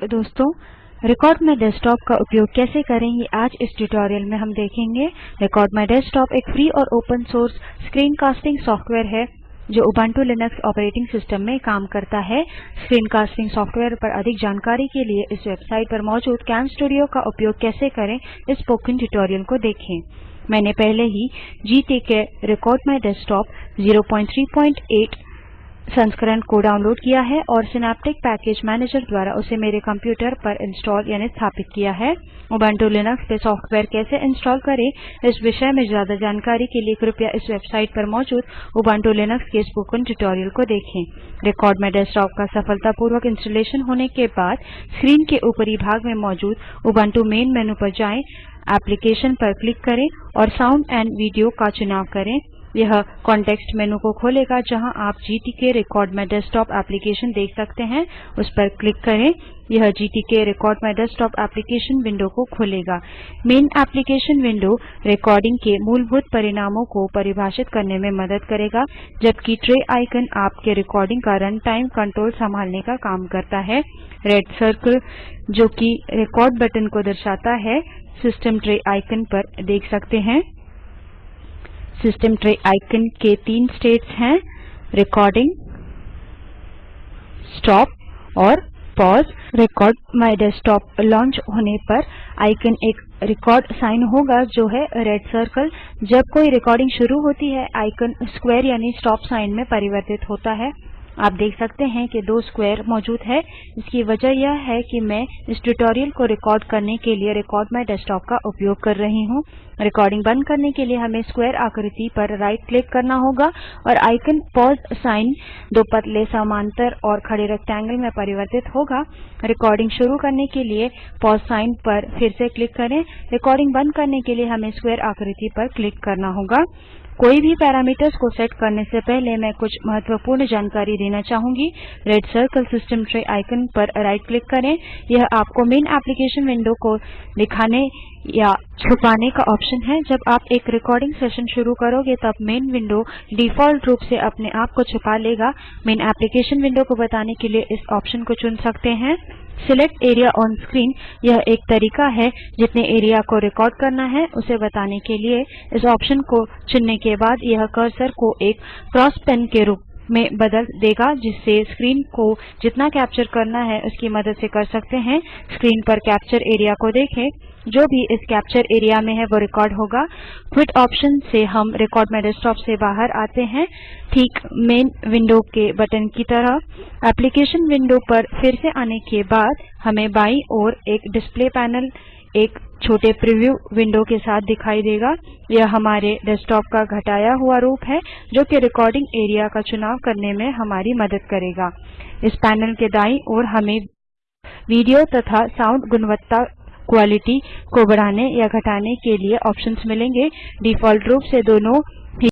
दोस्तों record my desktop का उपयोग कैसे करें ये आज इस ट्यूटोरियल में हम देखेंगे। रिकॉर्ड माई डेस्कटॉप एक फ्री और open source screen casting software है, जो उबंटू लिनक्स ऑपरेटिंग सिस्टम में काम करता है। स्क्रीन कास्टिंग सॉफ्टवेयर पर अधिक जानकारी के लिए इस वेबसाइट पर मौजूद कैम स्टूडियो का उपयोग कैसे करें, इस स्पोकन ट्यूटोरियल को देखें। मैंने पहले ही GTK रिकॉर्ड माई डेस्कटॉप 038 संस्करण को डाउनलोड किया है और सिनैप्टिक पैकेज मैनेजर द्वारा उसे मेरे कंप्यूटर पर इंस्टॉल यानी स्थापित किया है। उबंटू लिनक्स पे सॉफ्टवेयर कैसे इंस्टॉल करें, इस विषय में ज़्यादा जानकारी के लिए कृपया इस वेबसाइट पर मौजूद उबंटू लिनक्स के स्पोकन ट्यूटोरियल को देखें। रिकॉर्ड में डेस्कटॉप का सफलतापूर्वक इंस्टॉलेशन होने के बाद स्क्रीन के ऊपरी भाग में मौजूद उबंटू मेन मेनू पर जाएँ एप्लीकेशन पर क्लिक करें और साउंड एंड वीडियो का चुनाव करें। यह कॉन्टेक्स्ट मेनू को खोलेगा जहाँ आप GTK record my desktop application देख सकते हैं। उस पर क्लिक करें। यह GTK record my desktop application window को खोलेगा। मेन एप्लीकेशन विंडो रिकॉर्डिंग के मूलभूत परिणामों को परिभाषित करने में मदद करेगा, जबकि ट्रे आइकन आपके रिकॉर्डिंग का रन टाइम कंट्रोल संभालने का काम करता है। रेड सर्कल जो कि रिकॉर्ड बटन को दर्शाता है सिस्टम ट्रे आइकन पर देख सकते हैं। सिस्टम ट्रे आइकन के तीन स्टेट्स हैं. रिकॉर्डिंग स्टॉप और pause record my desktop launch होने पर आइकन एक रिकॉर्ड साइन होगा जो है रेड सर्कल जब कोई रिकॉर्डिंग शुरू होती है आइकन स्क्वायर यानी स्टॉप साइन में परिवर्तित होता है. आप देख सकते हैं कि दो स्क्वेयर मौजूद है। इसकी वजह यह है कि मैं इस ट्यूटोरियल को रिकॉर्ड करने के लिए रिकॉर्ड माई डेस्कटॉप का उपयोग कर रही हूँ। रिकॉर्डिंग बंद करने के लिए हमें स्क्वेयर आकृति पर राइट क्लिक करना होगा और आइकन पॉज साइन दो पतले समांतर और खड़े रेक्टेंगल में परिवर्तित होगा। रिकॉर्डिंग शुरू करने के लिए पॉज साइन पर फिर से क्लिक करें। रिकॉर्डिंग बंद करने के लिए हमें स्क्वेयर आकृति पर क्लिक करना होगा। कोई भी पैरामीटर्स को सेट करने से पहले मैं कुछ महत्वपूर्ण जानकारी देना चाहूँगी। Red circle system tray icon पर राइट क्लिक करें। यह आपको मेन एप्लीकेशन विंडो को दिखाने या छुपाने का ऑप्शन है। जब आप एक रिकॉर्डिंग सेशन शुरू करोगे, तब मेन विंडो डिफ़ॉल्ट रूप से अपने आप को छुपा लेगा। मेन एप्लीकेशन विंडो को बताने के लिए इस ऑप्शन को चुन सकते हैं। सिलेक्ट एरिया ऑन स्क्रीन यह एक तरीका है जितने एरिया को रिकॉर्ड करना है, उसे बताने के लिए। इस ऑप्शन को चुनने के बाद यह कर्सर को एक क्रॉस पेन के रूप में बदल देगा, जिससे स्क्रीन को जितना कैप्चर करना है, उसकी मदद से कर सकते हैं। स्क्रीन पर कैप्चर एरिया को देखें। जो भी इस कैप्चर एरिया में है, वो रिकॉर्ड होगा। क्विट ऑप्शन से हम रिकॉर्ड में डेस्कटॉप से बाहर आते हैं। ठीक मेन विंडो के बटन की तरह। एप्लीकेशन विंडो पर फिर से आने के बाद हमें बाईं ओर एक डिस्प्ले पैनल एक छोटे प्रीव्यू विंडो के साथ दिखाई देगा। यह हमारे डेस्कटॉप का घटाया हुआ रूप है, जो कि रिकॉर्डिंग एरिया का चुनाव करने में हमारी मदद करेगा। इस पैनल के दाईं ओर हमें वीडियो तथा साउंड गुणवत्ता क्वालिटी को बढ़ाने या घटाने के लिए ऑप्शंस मिलेंगे। डिफ़ॉल्ट रूप से दोनों